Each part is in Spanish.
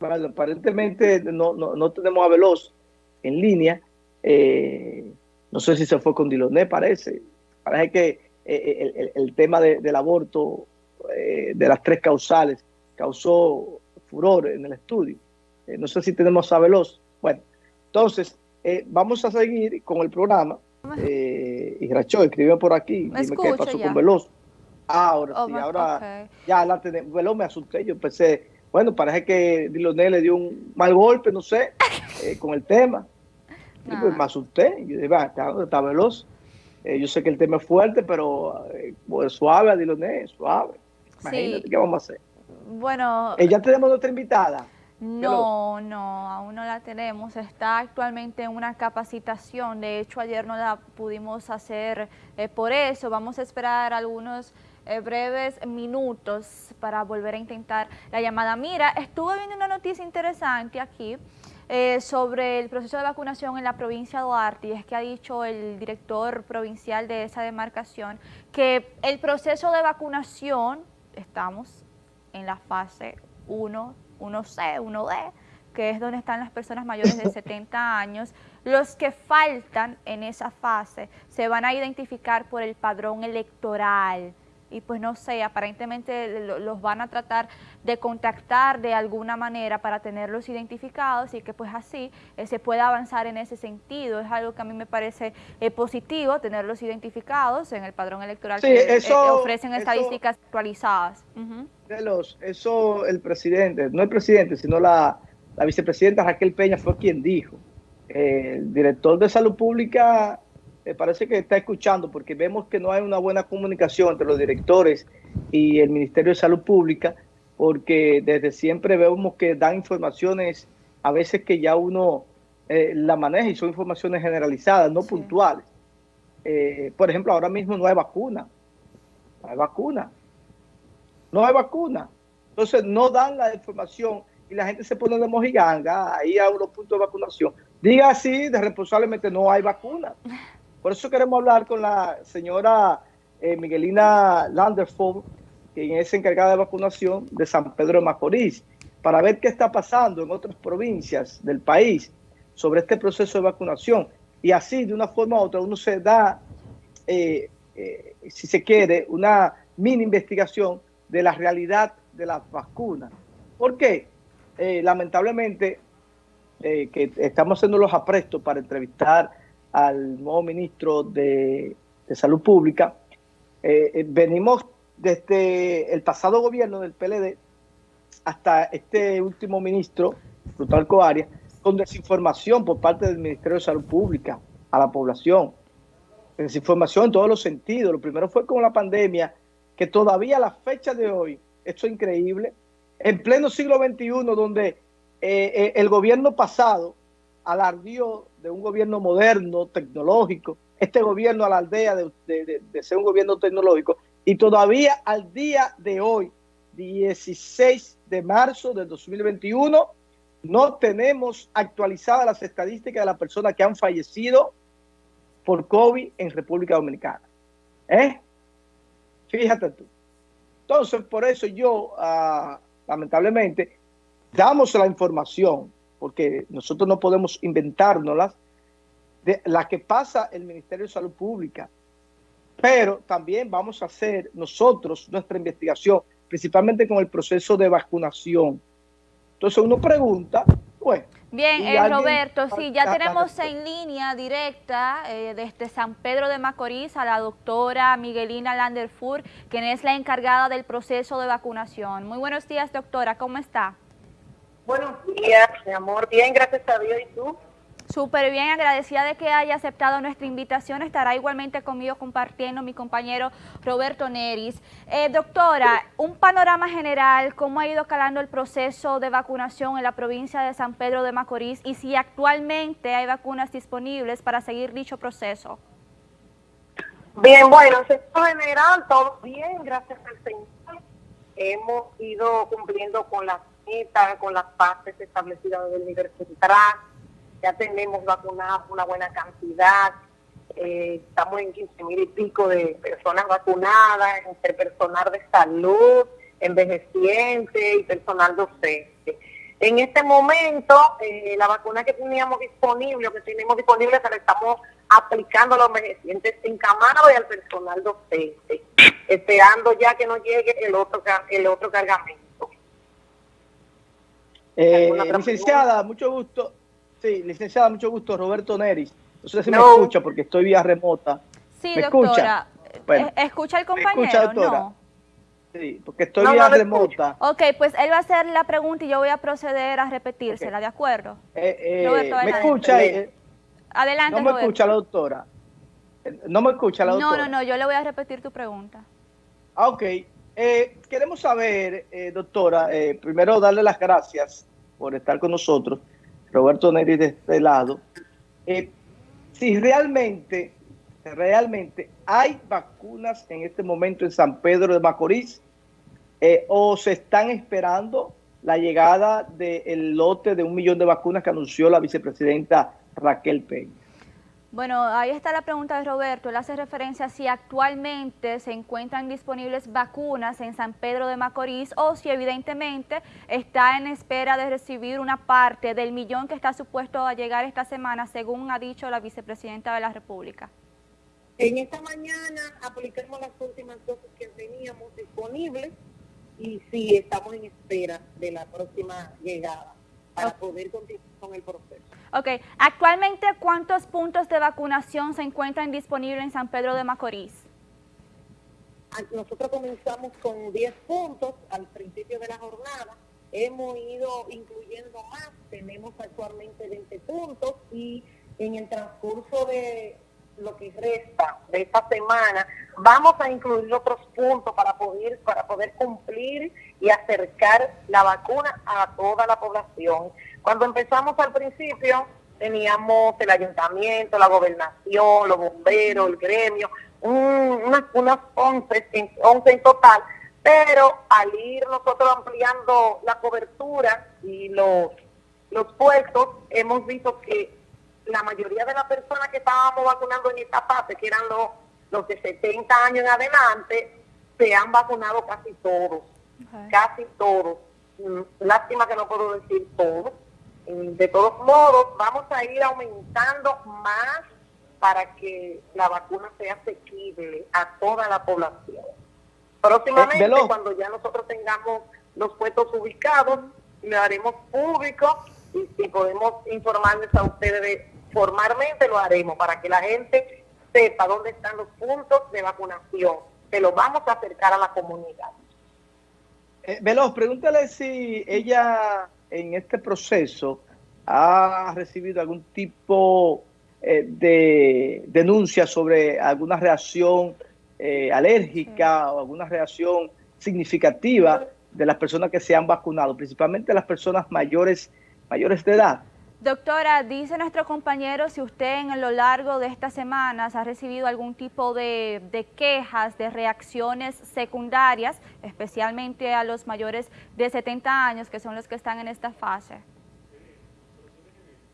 Bueno, aparentemente no, no, tenemos a Veloz en línea. Eh, no sé si se fue con Diloné, parece. Parece que eh, el, el, tema del aborto, eh, de las tres causales, causó furor en el estudio. no sé si tenemos a Veloz. Bueno, entonces, vamos a seguir con el programa. y Racho escribió por aquí, dime qué pasó con Veloz. Ah, ahora oh, sí, ahora ya la tenemos. Veloz me asusté, yo pensé bueno, parece que Diloné le dio un mal golpe, no sé, eh, con el tema. Y pues me asusté. Yo dije, va, está, veloz. Eh, yo sé que el tema es fuerte, pero eh, pues, suave a Diloné, suave. Imagínate qué vamos a hacer. Bueno. ¿Ya tenemos nuestra invitada? No, no, aún no la tenemos. Está actualmente en una capacitación. De hecho, ayer no la pudimos hacer por eso. Vamos a esperar algunos eh, breves minutos para volver a intentar la llamada. Mira, estuve viendo una noticia interesante aquí eh, sobre el proceso de vacunación en la provincia de Duarte y es que ha dicho el director provincial de esa demarcación que el proceso de vacunación, estamos en la fase 1, 1C, 1D, que es donde están las personas mayores de 70 años, los que faltan en esa fase se van a identificar por el padrón electoral y pues no sé, aparentemente los van a tratar de contactar de alguna manera para tenerlos identificados y que pues así eh, se pueda avanzar en ese sentido. Es algo que a mí me parece eh, positivo, tenerlos identificados en el padrón electoral que eh, ofrecen estadísticas actualizadas. eso el presidente, no el presidente, sino la, la vicepresidenta Raquel Peña fue quien dijo. El director de salud pública parece que está escuchando porque vemos que no hay una buena comunicación entre los directores y el Ministerio de Salud Pública porque desde siempre vemos que dan informaciones a veces que ya uno eh, la maneja y son informaciones generalizadas, no puntuales. Eh, por ejemplo, ahora mismo no hay vacuna. No hay vacuna. No hay vacuna. Entonces no dan la información y la gente se pone de mojiganga ahí a unos puntos de vacunación. Diga así, de responsablemente no hay vacuna. Por eso queremos hablar con la señora eh, Miguelina Landerford, quien es encargada de vacunación de San Pedro de Macorís, para ver qué está pasando en otras provincias del país sobre este proceso de vacunación. Y así, de una forma u otra, uno se da, eh, eh, si se quiere, una mini investigación de la realidad de las vacunas. ¿Por qué? lamentablemente, que estamos haciendo los aprestos para entrevistar al nuevo ministro de, Salud Pública. Eh, eh, venimos desde el pasado gobierno del PLD hasta este último ministro, Plutarco Arias, con desinformación por parte del Ministerio de Salud Pública a la población. Desinformación en todos los sentidos. Lo primero fue con la pandemia, que todavía a la fecha de hoy, esto es increíble, en pleno siglo XXI, donde eh, el gobierno pasado alardió de un gobierno moderno, tecnológico, este gobierno a la aldea de, ser un gobierno tecnológico, y todavía al día de hoy, 16 de marzo del 2021, no tenemos actualizadas las estadísticas de las personas que han fallecido por COVID en República Dominicana. ¿Eh? Fíjate tú. Entonces, por eso yo, ah, lamentablemente, damos la información porque nosotros no podemos inventárnoslas, de la que pasa el Ministerio de Salud Pública. Pero también vamos a hacer nosotros nuestra investigación, principalmente con el proceso de vacunación. Entonces uno pregunta, bueno. Bien, eh, Roberto, sí, ya tenemos en línea directa eh, desde San Pedro de Macorís a la doctora Miguelina Landerfur, quien es la encargada del proceso de vacunación. Muy buenos días, doctora, ¿cómo está? Buenos días, mi amor. Bien, gracias a Dios. ¿Y tú? Súper bien, agradecida de que haya aceptado nuestra invitación. Estará igualmente conmigo compartiendo mi compañero Roberto Neris. Eh, doctora, un panorama general, ¿cómo ha ido calando el proceso de vacunación en la provincia de San Pedro de Macorís y si actualmente hay vacunas disponibles para seguir dicho proceso? Bien, bueno, en general, todo bien, gracias al Señor. Hemos ido cumpliendo con las con las fases establecidas del nivel central, ya tenemos vacunadas una buena cantidad, eh, estamos en 15 mil y pico de personas vacunadas, entre personal de salud, envejeciente y personal docente. En este momento, eh, la vacuna que teníamos disponible, que tenemos disponible, se la estamos aplicando a los envejecientes encamados y al personal docente, esperando ya que nos llegue el otro, el otro cargamento. Eh, licenciada, mucho gusto. Sí, licenciada, mucho gusto. Roberto Neris. No sé si me escucha porque estoy vía remota. Sí, doctora. Escucha? ¿Escucha el compañero? ¿Escucha, doctora? No. Sí, porque estoy vía remota. Ok, pues él va a hacer la pregunta y yo voy a proceder a repetírsela, ¿de acuerdo? Eh, eh, ¿Me escucha? Eh, adelante, No me escucha la doctora. No me escucha la doctora. No, no, no, yo le voy a repetir tu pregunta. Ah, ok. Queremos saber, doctora, primero darle las gracias por estar con nosotros, Roberto Neri de este lado. si realmente realmente hay vacunas en este momento en San Pedro de Macorís eh, o se están esperando la llegada del lote de un millón de vacunas que anunció la vicepresidenta Raquel Peña. Bueno, ahí está la pregunta de Roberto. Él hace referencia a si actualmente se encuentran disponibles vacunas en San Pedro de Macorís o si evidentemente está en espera de recibir una parte del millón que está supuesto a llegar esta semana, según ha dicho la vicepresidenta de la República. En esta mañana aplicamos las últimas dosis que teníamos disponibles y sí, estamos en espera de la próxima llegada para poder continuar con el proceso. Ok, actualmente ¿cuántos puntos de vacunación se encuentran disponibles en San Pedro de Macorís? Ah, nosotros comenzamos con 10 puntos al principio de la jornada, hemos ido incluyendo más, tenemos actualmente 20 puntos y en el transcurso de lo que resta de esta semana, vamos a incluir otros puntos para poder, para poder cumplir y acercar la vacuna a toda la población. Cuando empezamos al principio, teníamos el ayuntamiento, la gobernación, los bomberos, el gremio, unas, unas 11, 11 en total, pero al ir nosotros ampliando la cobertura y los, los puestos, hemos visto que la mayoría de las personas que estábamos vacunando en esta fase, que eran los, los de 70 años en adelante, se han vacunado casi todos, casi todos. Mm, lástima que no puedo decir todos. Mm, de todos modos, vamos a ir aumentando más para que la vacuna sea asequible a toda la población. Próximamente, eh, cuando ya nosotros tengamos los puestos ubicados, le haremos público y, y podemos informarles a ustedes de formalmente lo haremos para que la gente sepa dónde están los puntos de vacunación. Se los vamos a acercar a la comunidad. Eh, Veloz, pregúntale si ella en este proceso ha recibido algún tipo eh, de denuncia sobre alguna reacción eh, alérgica o alguna reacción significativa de las personas que se han vacunado, principalmente las personas mayores, mayores de edad. Doctora, dice nuestro compañero si usted en lo largo de estas semanas ha recibido algún tipo de, quejas, de reacciones secundarias, especialmente a los mayores de 70 años, que son los que están en esta fase.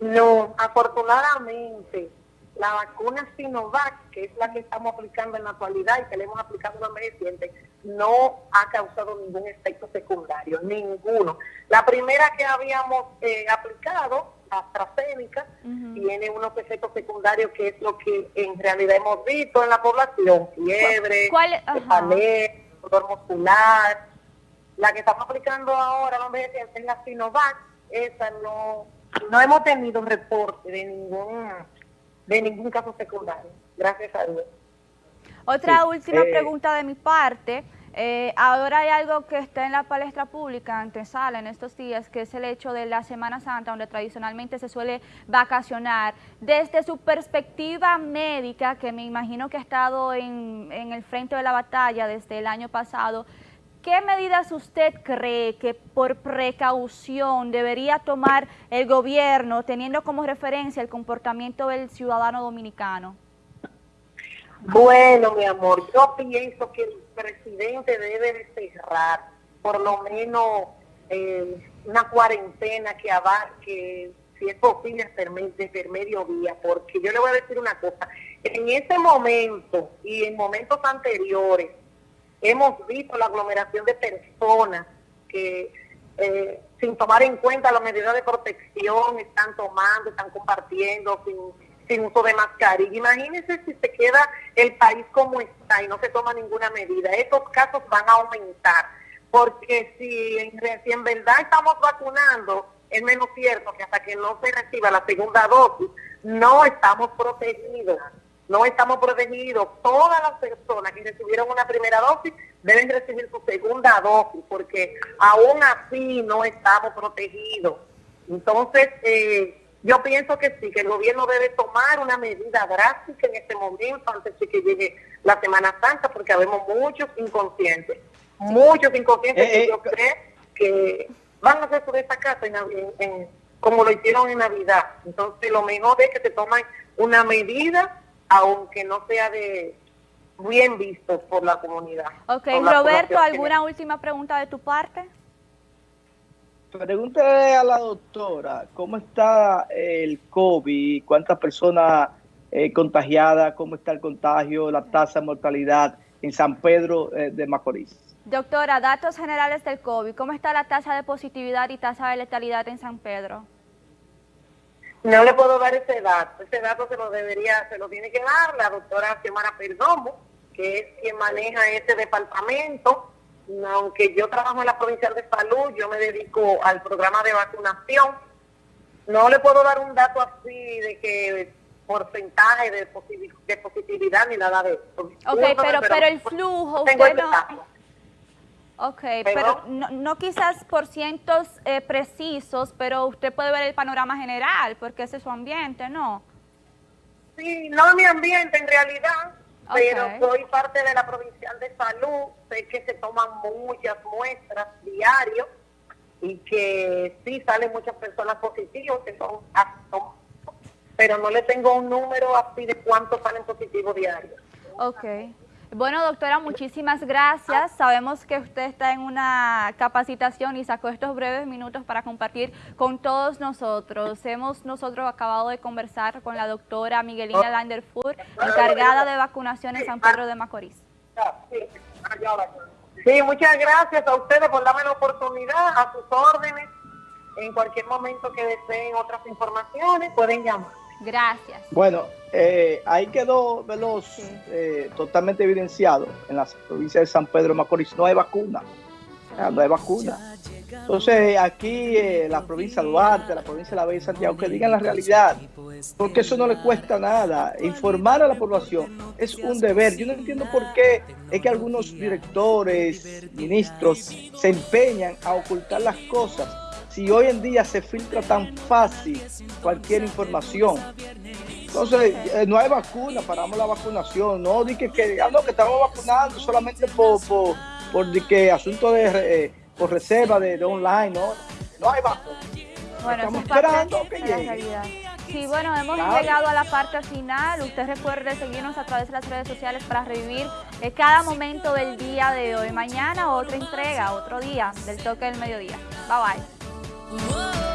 No, afortunadamente, la vacuna Sinovac, que es la que estamos aplicando en la actualidad y que le hemos aplicado a los recientes, no ha causado ningún efecto secundario, ninguno. La primera que habíamos eh, aplicado AstraZeneca, tiene unos efectos secundarios que es lo que en realidad hemos visto en la población, fiebre, dolor muscular. La que estamos aplicando ahora, vamos a es la Sinovac, esa no, no hemos tenido reporte de ningún, de ningún caso secundario, gracias a Dios. Otra última eh, pregunta de mi parte. Eh, ahora hay algo que está en la palestra pública, antesala en estos días, que es el hecho de la Semana Santa, donde tradicionalmente se suele vacacionar. Desde su perspectiva médica, que me imagino que ha estado en, el frente de la batalla desde el año pasado, ¿qué medidas usted cree que por precaución debería tomar el gobierno, teniendo como referencia el comportamiento del ciudadano dominicano? Bueno, mi amor, yo pienso que presidente debe de cerrar por lo menos eh, una cuarentena que abarque, si es posible, desde mediodía, porque yo le voy a decir una cosa, en ese momento y en momentos anteriores hemos visto la aglomeración de personas que eh, sin tomar en cuenta las medidas de protección, están tomando, están compartiendo sin, sin uso de mascarilla. Imagínense si se queda el país como está y no se toma ninguna medida. Estos casos van a aumentar, porque si en, si en verdad estamos vacunando, es menos cierto que hasta que no se reciba la segunda dosis, no estamos protegidos. No estamos protegidos. Todas las personas que recibieron una primera dosis deben recibir su segunda dosis, porque aún así no estamos protegidos. Entonces, eh, yo pienso que sí, que el gobierno debe tomar una medida drástica en este momento antes de que llegue la Semana Santa, porque habemos muchos inconscientes, muchos inconscientes eh, que eh, yo creo que van a hacer su casa en, como lo hicieron en Navidad. Entonces, lo mejor es que se tomen una medida, aunque no sea de bien visto por la comunidad. Ok, Roberto, ¿alguna última pregunta de tu parte? Pregúntale a la doctora, ¿cómo está el COVID? ¿Cuántas personas eh, contagiadas? ¿Cómo está el contagio? ¿La tasa de mortalidad en San Pedro eh, de Macorís? Doctora, datos generales del COVID. ¿Cómo está la tasa de positividad y tasa de letalidad en San Pedro? No le puedo dar ese dato. Ese dato se lo debería, se lo tiene que dar la doctora Xiomara Perdomo, que es quien maneja ese departamento. Aunque yo trabajo en la provincia de salud, yo me dedico al programa de vacunación. No le puedo dar un dato así de que porcentaje de, positividad ni nada de eso. Ok, pero, pero, el flujo, usted no... Ok, pero no, no, quizás por cientos eh, precisos, pero usted puede ver el panorama general, porque ese es su ambiente, ¿no? Sí, no mi ambiente en realidad, pero soy parte de la Provincial de Salud, sé que se toman muchas muestras diarios y que sí salen muchas personas positivas, que son, pero no le tengo un número así de cuántos salen positivos diarios. Ok. Bueno, doctora, muchísimas gracias. Sabemos que usted está en una capacitación y sacó estos breves minutos para compartir con todos nosotros. Hemos nosotros acabado de conversar con la doctora Miguelina Landerfur, encargada de vacunación en San Pedro de Macorís. Sí, muchas gracias a ustedes por darme la oportunidad, a sus órdenes. En cualquier momento que deseen otras informaciones, pueden llamar. Gracias. Bueno, eh, ahí quedó Veloz eh, totalmente evidenciado en la provincia de San Pedro de Macorís. No hay vacuna. No hay vacuna. Entonces, aquí eh, la provincia de Duarte, la provincia de La Bella Santiago, que digan la realidad, porque eso no le cuesta nada. Informar a la población es un deber. Yo no entiendo por qué es que algunos directores, ministros, se empeñan a ocultar las cosas si hoy en día se filtra tan fácil cualquier información. Entonces, eh, no hay vacuna, paramos la vacunación, no di que, que, ah, que estamos vacunando solamente por, por, por que asunto de eh, por reserva de, online, no, no hay vacuna. Bueno, Estamos esperando que llegue. Sí, bueno, hemos llegado a la parte final. Usted recuerde seguirnos a través de las redes sociales para revivir eh, cada momento del día de hoy. Mañana otra entrega, otro día del toque del mediodía. Bye bye. Whoa.